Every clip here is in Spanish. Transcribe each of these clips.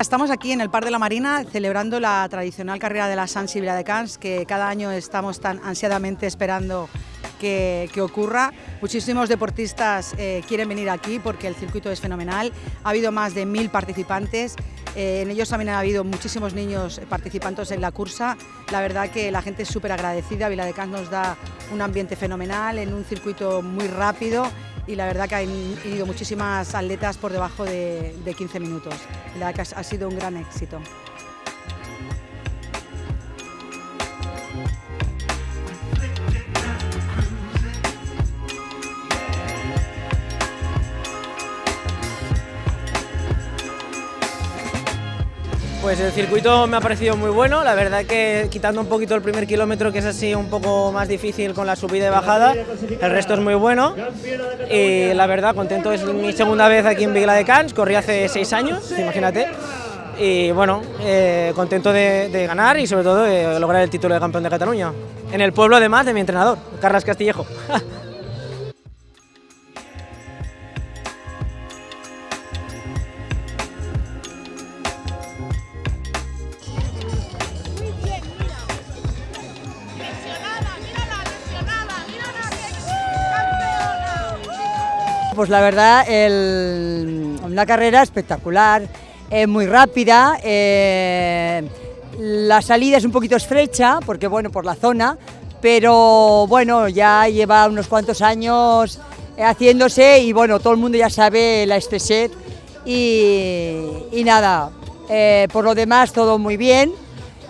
Estamos aquí en el Parc de la Marina celebrando la tradicional carrera de la San Sibila de Cans que cada año estamos tan ansiadamente esperando que, que ocurra. Muchísimos deportistas eh, quieren venir aquí porque el circuito es fenomenal. Ha habido más de mil participantes, eh, en ellos también ha habido muchísimos niños participantes en la cursa. La verdad que la gente es súper agradecida, Viladecans nos da un ambiente fenomenal en un circuito muy rápido y la verdad que han ido muchísimas atletas por debajo de, de 15 minutos. La verdad que ha sido un gran éxito. Pues el circuito me ha parecido muy bueno, la verdad que quitando un poquito el primer kilómetro que es así un poco más difícil con la subida y bajada, el resto es muy bueno. Y la verdad contento, es mi segunda vez aquí en Vigla de Cans, corrí hace seis años, imagínate, y bueno, eh, contento de, ganar y sobre todo de lograr el título de campeón de Cataluña, en el pueblo además de mi entrenador, Carlos Castillejo. Pues la verdad, una carrera espectacular, eh, muy rápida, eh, la salida es un poquito estrecha, porque bueno, por la zona, pero bueno, ya lleva unos cuantos años haciéndose y bueno, todo el mundo ya sabe la Espeset y, y nada, eh, por lo demás todo muy bien,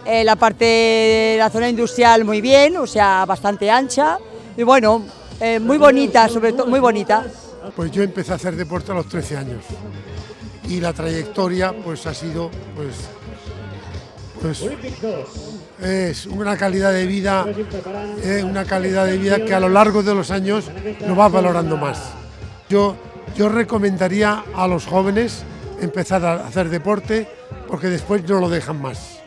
eh, la parte de la zona industrial muy bien, o sea, bastante ancha y bueno, muy bonita, sobre todo muy bonita. Pues yo empecé a hacer deporte a los 13 años y la trayectoria pues ha sido pues, pues es una calidad de vida una calidad de vida que a lo largo de los años lo va valorando más. Yo, yo recomendaría a los jóvenes empezar a hacer deporte porque después no lo dejan más.